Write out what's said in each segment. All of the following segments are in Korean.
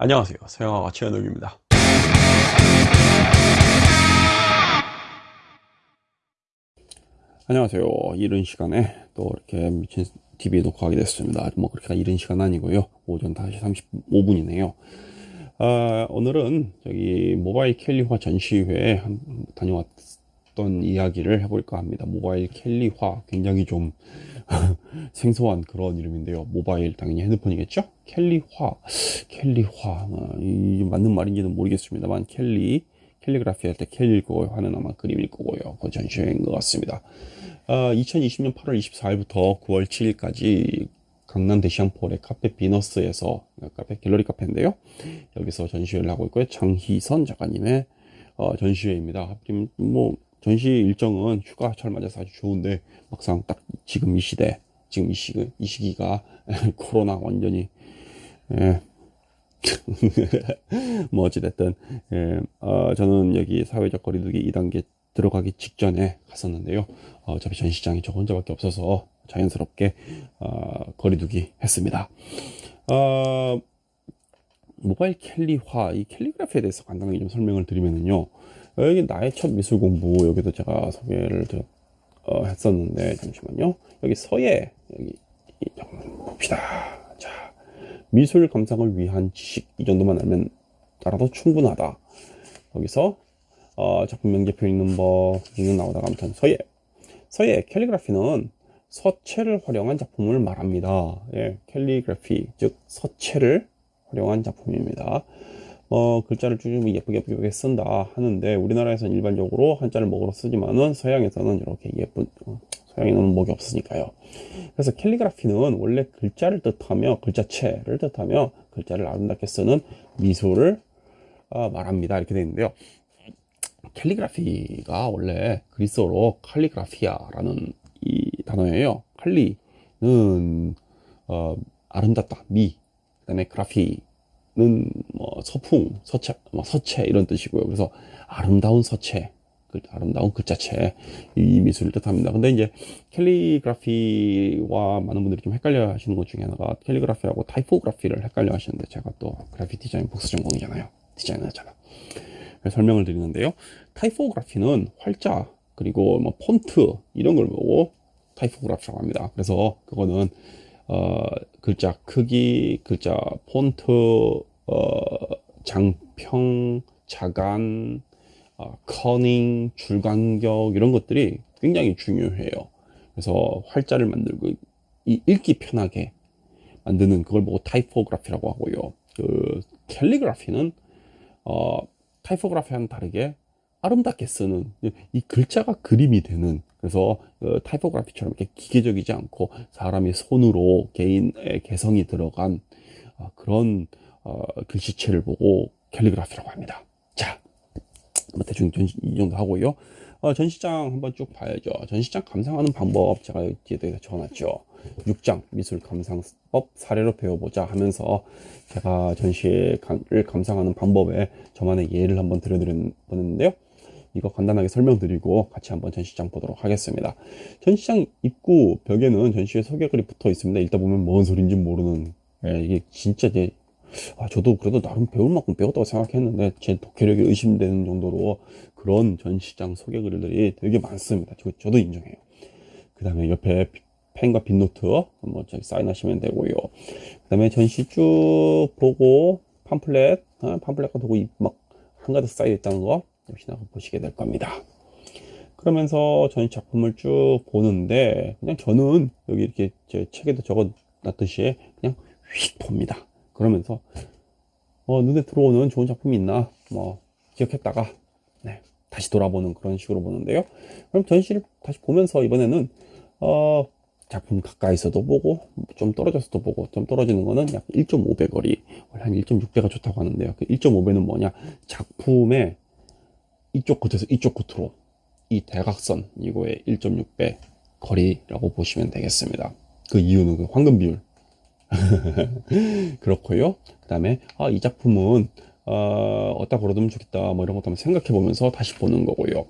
안녕하세요. 서영아가 최현욱입니다. 안녕하세요. 이른 시간에 또 이렇게 미친 TV 녹화하게 됐습니다. 뭐 그렇게 이른 시간 아니고요. 오전 5시 35분이네요. 아, 오늘은 저기 모바일 캘리화 전시회에 다녀왔 던 이야기를 해볼까 합니다 모바일 캘리화 굉장히 좀 생소한 그런 이름인데요. 모바일 당연히 핸드폰이겠죠? 캘리화, 캘리화 어, 이 맞는 말인지는 모르겠습니다만 캘리, 캘리그라피 할 때 캘리 거 화는 아마 그림일 거고요. 그 전시회인 것 같습니다. 어, 2020년 8월 24일부터 9월 7일까지 강남 대시양폴의 카페 비너스에서 카페 갤러리 카페인데요. 여기서 전시회를 하고 있고요. 장희선 작가님의 어, 전시회입니다. 하필 뭐 전시 일정은 휴가철 맞아서 아주 좋은데 막상 딱 지금 이 시대 지금 이 시기 이 시기가 코로나 완전히 예. 뭐 어찌됐든 예, 어, 저는 여기 사회적 거리두기 2단계 들어가기 직전에 갔었는데요. 어, 어차피 전시장이 저 혼자밖에 없어서 자연스럽게 어, 거리두기 했습니다. 어, 모바일 캘리화 이 캘리그래피에 대해서 간단하게 좀 설명을 드리면요 여기 나의 첫 미술 공부 여기도 제가 소개를 드렸, 어, 했었는데 잠시만요. 여기 서예 여기 봅시다. 자 미술 감상을 위한 지식 이 정도만 알면 알아도 충분하다. 여기서 어, 작품 명제표 읽는 법 읽는 나오다가 아무튼 서예. 서예 캘리그라피는 서체를 활용한 작품을 말합니다. 예, 캘리그래피 즉 서체를 활용한 작품입니다 어, 글자를 좀 예쁘게 예쁘게 쓴다 하는데 우리나라에서는 일반적으로 한자를 먹으로 쓰지만은 서양에서는 이렇게 예쁜 어, 서양에는 먹이 없으니까요. 그래서 캘리그라피는 원래 글자를 뜻하며 글자체를 뜻하며 글자를 아름답게 쓰는 미술을 어, 말합니다. 이렇게 되어 있는데요. 캘리그라피가 원래 그리스어로 칼리그라피아라는 이 단어예요. 칼리는 어, 아름답다, 미, 그 다음에 그라피 뭐 서풍, 서체, 뭐 서체 이런 뜻이고요. 그래서 아름다운 서체, 그 아름다운 글자체 이 미술을 뜻합니다. 근데 이제 캘리그라피와 많은 분들이 좀 헷갈려 하시는 것 중에 하나가 캘리그라피하고 타이포그라피를 헷갈려 하시는데 제가 또 그래픽 디자인 복수 전공이잖아요. 디자이너잖아. 설명을 드리는데요. 타이포그라피는 활자 그리고 뭐 폰트 이런 걸 보고 타이포그라피라고 합니다. 그래서 그거는 어, 글자 크기, 글자 폰트, 어, 장평, 자간, 어, kerning, 줄간격 이런 것들이 굉장히 중요해요. 그래서 활자를 만들고 이 읽기 편하게 만드는 그걸 보고 타이포그라피라고 하고요. 그 캘리그라피는 어, 타이포그라피와는 다르게 아름답게 쓰는 이 글자가 그림이 되는 그래서 그 타이포그래피처럼 이렇게 기계적이지 않고 사람이 손으로 개인의 개성이 들어간 어, 그런 어, 글씨체를 보고 캘리그라피라고 합니다. 자, 뭐 대충 이 정도 하고요. 어, 전시장 한번 쭉 봐야죠. 전시장 감상하는 방법 제가 여기에 적어놨죠. 6장 미술 감상법 사례로 배워보자 하면서 제가 전시를 감상하는 방법에 저만의 예를 한번 들려드렸는데요. 이거 간단하게 설명드리고 같이 한번 전시장 보도록 하겠습니다. 전시장 입구 벽에는 전시회 소개글이 붙어 있습니다. 읽다 보면 뭔 소린지 모르는 예, 이게 진짜 이제 아, 저도 그래도 나름 배울 만큼 배웠다고 생각했는데 제 독해력이 의심되는 정도로 그런 전시장 소개 글들이 되게 많습니다. 저, 저도 인정해요. 그 다음에 옆에 펜과 빈노트 한번 저기 사인하시면 되고요. 그 다음에 전시 쭉 보고 팜플렛, 어, 팜플렛과 도구 막 한가득 쌓여 있다는 거 역시나 보시게 될 겁니다. 그러면서 전 작품을 쭉 보는데 그냥 저는 여기 이렇게 제 책에도 적어 놨듯이 그냥 휙 봅니다. 그러면서 어, 눈에 들어오는 좋은 작품이 있나 뭐 기억했다가 네, 다시 돌아보는 그런 식으로 보는데요. 그럼 전시를 다시 보면서 이번에는 어, 작품 가까이서도 보고 좀 떨어져서도 보고 좀 떨어지는 거는 약 1.5배 거리 한 1.6배가 좋다고 하는데요. 그 1.5배는 뭐냐 작품의 이쪽 끝에서 이쪽 끝으로 이 대각선 이거의 1.6배 거리라고 보시면 되겠습니다. 그 이유는 그 황금 비율 그렇고요. 그 다음에 아, 이 작품은 어, 어디다 걸어두면 좋겠다 뭐 이런 것도 한번 생각해 보면서 다시 보는 거고요.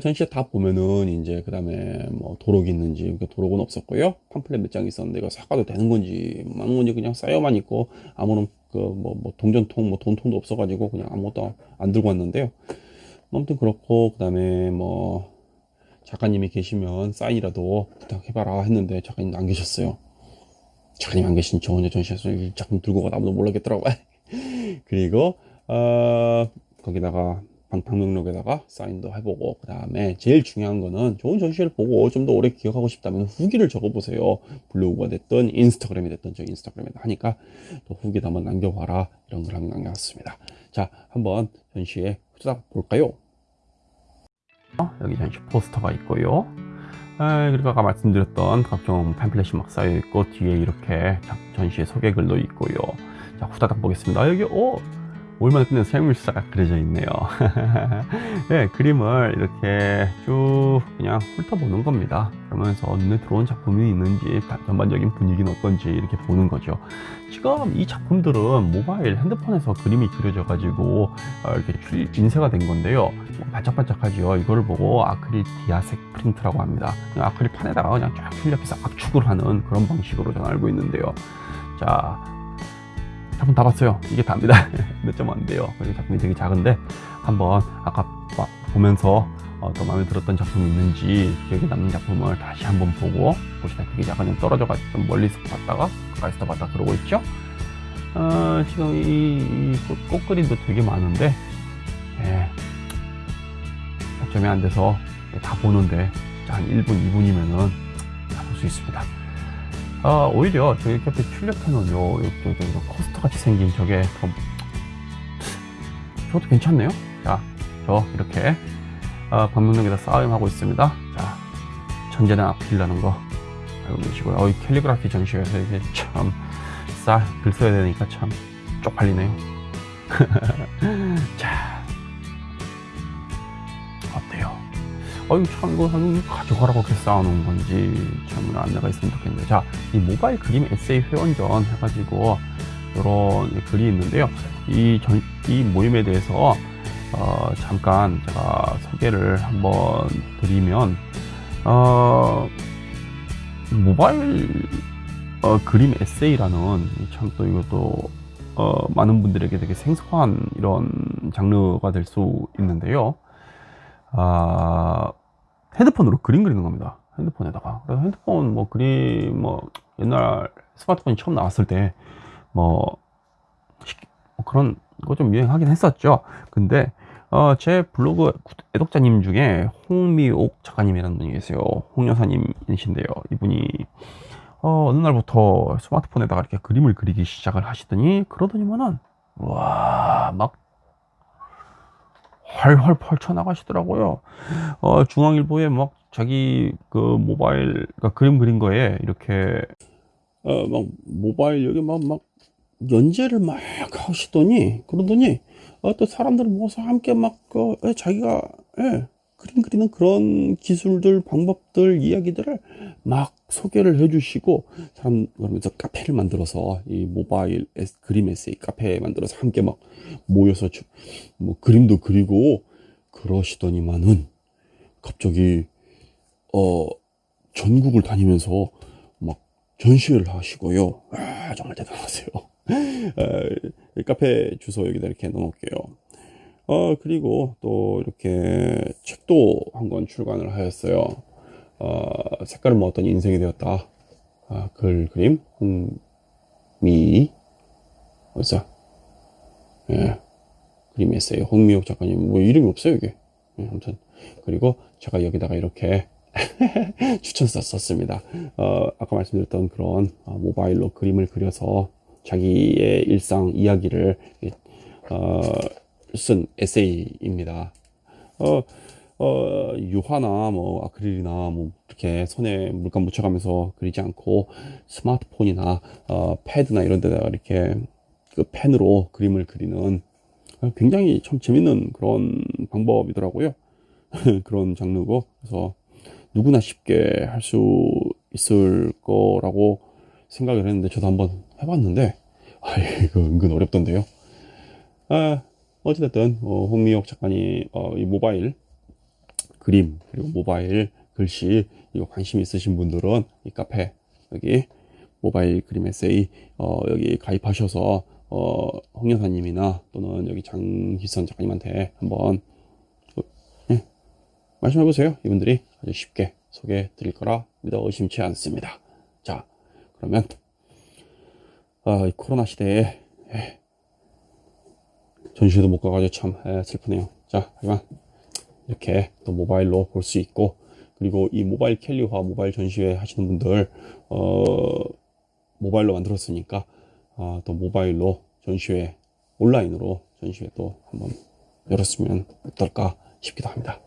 전시회 다 보면은 이제 그 다음에 뭐 도록이 있는지 도록은 없었고요 팜플렛 몇 장 있었는데 이거 사가도 되는 건지 많은 건지 그냥 쌓여만 있고 아무런 그뭐뭐 동전통 뭐 돈통도 없어가지고 그냥 아무것도 안 들고 왔는데요. 아무튼 그렇고 그 다음에 뭐 작가님이 계시면 사인이라도 부탁해봐라 했는데 작가님 안 계셨어요. 작가님 안 계신 저 혼자 전시에서 이 작품 들고 가 아무도 몰랐겠더라고요. 그리고 어 거기다가 방명록에다가 사인도 해보고 그 다음에 제일 중요한 거는 좋은 전시회를 보고 좀 더 오래 기억하고 싶다면 후기를 적어보세요. 블로그가 됐든 인스타그램이 됐든 저 인스타그램에 하니까 또 후기도 한번 남겨봐라. 이런 걸 한번 남겨놨습니다. 자 한번 전시회 후다닥 볼까요? 어, 여기 전시 포스터가 있고요 아, 그리고 아까 말씀드렸던 각종 팸플렛이 막 쌓여 있고 뒤에 이렇게 전시회 소개글도 있고요. 자 후다닥 보겠습니다. 아, 여기 오 올만 끝낸 생물사가 그려져 있네요. 네, 그림을 이렇게 쭉 그냥 훑어보는 겁니다. 그러면서 눈에 들어온 작품이 있는지 전반적인 분위기는 어떤지 이렇게 보는 거죠. 지금 이 작품들은 모바일 핸드폰에서 그림이 그려져 가지고 어, 이렇게 인쇄가 된 건데요. 반짝반짝하죠. 이거를 보고 아크릴 디아색 프린트라고 합니다. 아크릴 판에다가 그냥 쫙 출력해서 압축을 하는 그런 방식으로 저는 알고 있는데요. 자 작품 다 봤어요. 이게 답니다. 몇 점 안 돼요. 그리고 작품이 되게 작은데 한번 아까 보면서 어, 또 마음에 들었던 작품이 있는지 기억에 남는 작품을 다시 한번 보고 보시다시피 약간 떨어져 가지고 좀 멀리서 봤다가 가까이서 봤다 그러고 있죠? 어, 지금 이, 이 꽃, 그림도 되게 많은데 예, 점이 안 돼서 다 보는데 한 1분 2분이면은 다 볼 수 있습니다 아, 오히려 저기 옆에 출력해놓은 요, 요, 요, 요, 코스터 같이 생긴 저게 더, 저것도 괜찮네요. 자, 저 이렇게, 아, 방명록에다 쌓임하고 있습니다. 자, 천재는 앞길라는 거 알고 계시고요. 어, 이 캘리그라피 전시회에서 이게 참, 쌀, 글 써야 되니까 참 쪽팔리네요. 자, 어유 참 이거 가져가라고 이렇게 쌓아놓은 건지 참 안내가 있으면 좋겠네요 자 이 모바일 그림 에세이 회원전 해가지고 이런 글이 있는데요 이, 전, 이 모임에 대해서 어, 잠깐 제가 소개를 한번 드리면 어, 모바일 어, 그림 에세이라는 참 또 이것도 어, 많은 분들에게 되게 생소한 이런 장르가 될 수 있는데요. 아, 핸드폰으로 그림 그리는 겁니다. 핸드폰에다가. 그래서 핸드폰 뭐 그림 뭐 옛날 스마트폰이 처음 나왔을 때뭐 뭐 그런 거 좀 유행하긴 했었죠. 근데 어, 제 블로그 애독자님 중에 홍미옥 작가님이라는 분이 계세요. 홍 여사님이신데요. 이분이 어, 어느 날부터 스마트폰에다가 이렇게 그림을 그리기 시작을 하시더니 그러더니만은 와막 활활 펼쳐나가시더라고요. 어, 중앙일보에 막 자기 그 모바일, 그러니까 그림 그린 거에 이렇게, 어, 막 모바일 여기 막, 막 연재를 막 하시더니, 그러더니, 어, 또 사람들 모아서 함께 막, 그, 예, 자기가, 예, 그림 그리는 그런 기술들, 방법들, 이야기들을 막 소개를 해주시고, 사람, 그러면서 카페를 만들어서, 이 모바일 에스, 그림 에세이 카페 만들어서 함께 막 모여서 주, 뭐 그림도 그리고 그러시더니만은, 갑자기, 어, 전국을 다니면서 막 전시회를 하시고요. 아, 정말 대단하세요. 아, 카페 주소 여기다 이렇게 넣어놓을게요. 어, 그리고 또 이렇게 책도 한 권 출간을 하였어요. 어, 색깔은 뭐 어떤 인생이 되었다. 아, 글, 그림, 홍미, 어디서? 예, 그림 에세이, 홍미옥 작가님, 뭐 이름이 없어요, 이게. 예, 아무튼. 그리고 제가 여기다가 이렇게 추천서 썼습니다. 어, 아까 말씀드렸던 그런 어, 모바일로 그림을 그려서 자기의 일상 이야기를 어, 쓴 에세이입니다. 어, 어, 유화나 뭐 아크릴이나 뭐 이렇게 손에 물감 묻혀가면서 그리지 않고 스마트폰이나 어, 패드나 이런 데다가 이렇게 그 펜으로 그림을 그리는 굉장히 참 재밌는 그런 방법이더라고요. 그런 장르고 그래서 누구나 쉽게 할 수 있을 거라고 생각을 했는데 저도 한번 해봤는데 아 이거 은근 어렵던데요. 아, 어찌됐든 어, 홍미옥 작가님 어, 이 모바일 그림 그리고 모바일 글씨 이거 관심 있으신 분들은 이 카페 여기 모바일 그림 에세이 어, 여기 가입하셔서 어, 홍 여사님이나 또는 여기 장희선 작가님한테 한번 어, 예, 말씀해 보세요. 이분들이 아주 쉽게 소개해 드릴 거라 믿어 의심치 않습니다. 자, 그러면 아, 이 코로나 시대에 예, 전시회도 못 가가지고 참 예, 슬프네요. 자, 하지만 이렇게 또 모바일로 볼 수 있고 그리고 이 모바일 캘리와 모바일 전시회 하시는 분들 어, 모바일로 만들었으니까 아, 또 모바일로 전시회 온라인으로 전시회 또 한번 열었으면 어떨까 싶기도 합니다.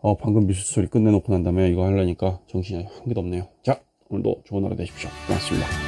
어, 방금 미술 소리 끝내놓고 난 다음에 이거 하려니까 정신이 한 개도 없네요. 자, 오늘도 좋은 하루 되십시오. 고맙습니다.